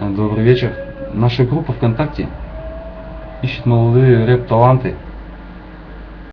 Добрый вечер. Наша группа ВКонтакте ищет молодые рэп-таланты